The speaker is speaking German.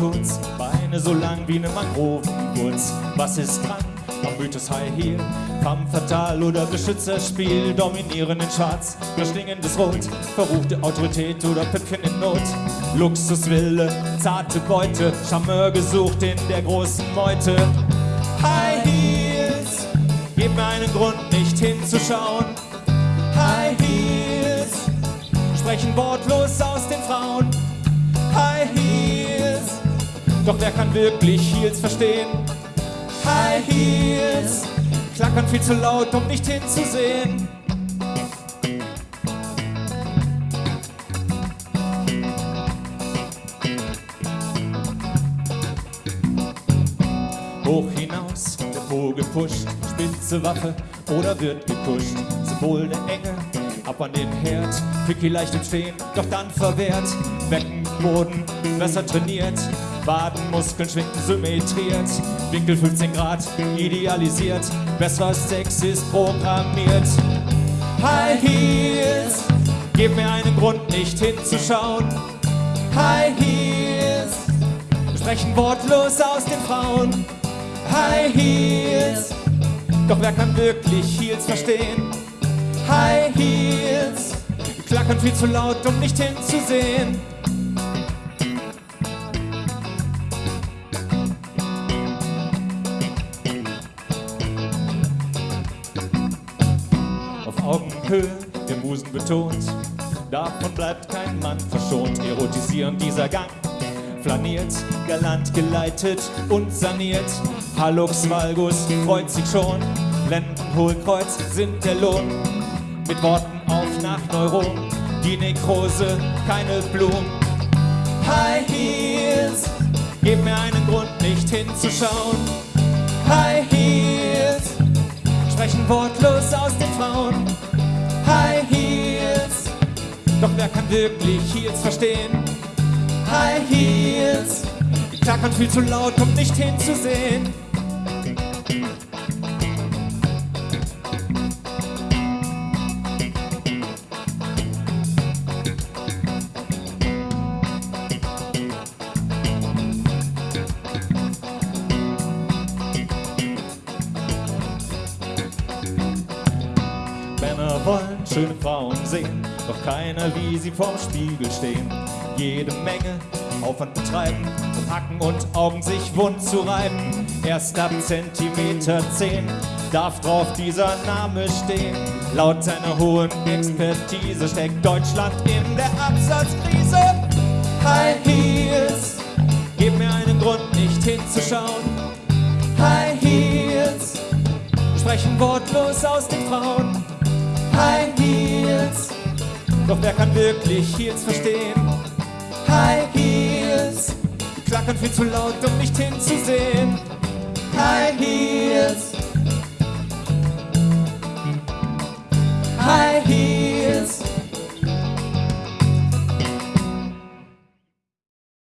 kurz, Beine so lang wie ne Mangrovenwurz. Was ist dran am Mythos High Heel? Femme Fatal oder Beschützerspiel, dominieren in Schwarz, verschlingendes Rot, verruchte Autorität oder Püppchen in Not. Luxuswille, zarte Beute, Charmeur gesucht in der großen Meute. High Heels, gib mir einen Grund, nicht hinzuschauen. High Heels, sprechen wortlos aus den Frauen. High Heels, doch wer kann wirklich Heels verstehen? High Heels, klackern viel zu laut, um nicht hinzusehen. Hoch hinaus, der Po gepusht, spitze Waffe oder wird gekuscht. Symbol der Enge, ab an den Herd, Picky leicht im Stehen, doch dann verwehrt. Beckenboden, besser trainiert, Wadenmuskeln schwinden symmetriert, Winkel 15 Grad, idealisiert, besser Sex ist programmiert. High Heels, gib mir einen Grund, nicht hinzuschauen. High Heels, sprechen wortlos aus den Frauen. High Heels, doch wer kann wirklich Heels verstehen? High Heels, klackern viel zu laut, um nicht hinzusehen. Auf Augenhöhe, der Musen betont, davon bleibt kein Mann verschont. Erotisierend dieser Gang, flaniert, galant geleitet und saniert. Hallux Valgus freut sich schon, Lendenhohlkreuz sind der Lohn. Mit Worten nach Neuron, die Nekrose, keine Blumen. High Heels, gib mir einen Grund, nicht hinzuschauen. High Heels, sprechen wortlos aus den Frauen. High Heels, doch wer kann wirklich Heels verstehen? High Heels, klackern viel zu laut, um nicht hinzusehen. Wollen schöne Frauen sehen, doch keiner wie sie vorm Spiegel stehen. Jede Menge Aufwand betreiben, um Hacken und Augen sich wund zu reiben. Erst ab Zentimeter 10 darf drauf dieser Name stehen. Laut seiner hohen Expertise steckt Deutschland in der Absatzkrise. High Heels, gib mir einen Grund, nicht hinzuschauen. High Heels, sprechen wortlos aus den Frauen. Wer kann wirklich Heels verstehen? High Heels, klackern viel zu laut, um nicht hinzusehen. High Heels,